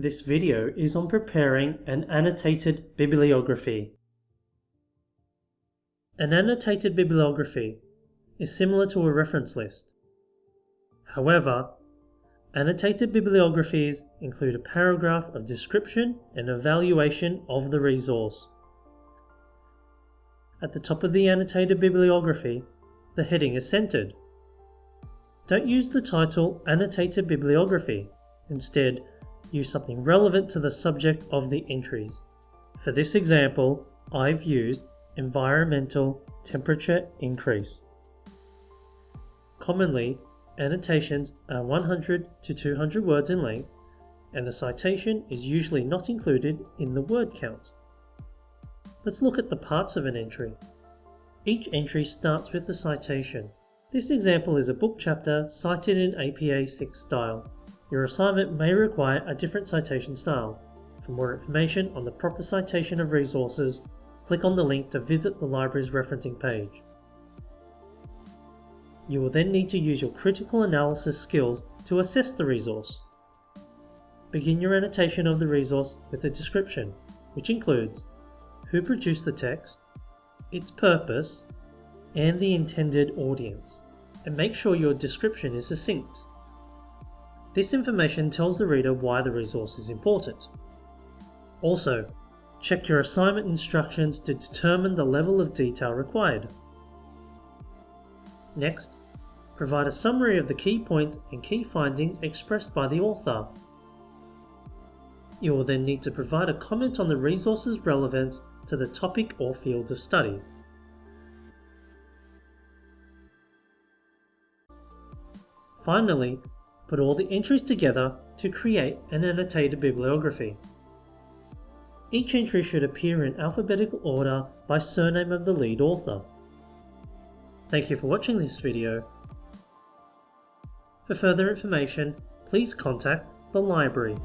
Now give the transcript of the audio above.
This video is on preparing an annotated bibliography. An annotated bibliography is similar to a reference list. However, annotated bibliographies include a paragraph of description and evaluation of the resource. At the top of the annotated bibliography, the heading is centered. Don't use the title Annotated Bibliography. Instead, use something relevant to the subject of the entries. For this example, I've used environmental temperature increase. Commonly, annotations are 100 to 200 words in length, and the citation is usually not included in the word count. Let's look at the parts of an entry. Each entry starts with the citation. This example is a book chapter cited in APA 6 style. Your assignment may require a different citation style. For more information on the proper citation of resources, click on the link to visit the library's referencing page. You will then need to use your critical analysis skills to assess the resource. Begin your annotation of the resource with a description, which includes who produced the text, its purpose, and the intended audience, and make sure your description is succinct. This information tells the reader why the resource is important. Also, check your assignment instructions to determine the level of detail required. Next, provide a summary of the key points and key findings expressed by the author. You will then need to provide a comment on the resource's relevance to the topic or field of study. Finally, put all the entries together to create an annotated bibliography. Each entry should appear in alphabetical order by surname of the lead author. Thank you for watching this video. For further information, please contact the library.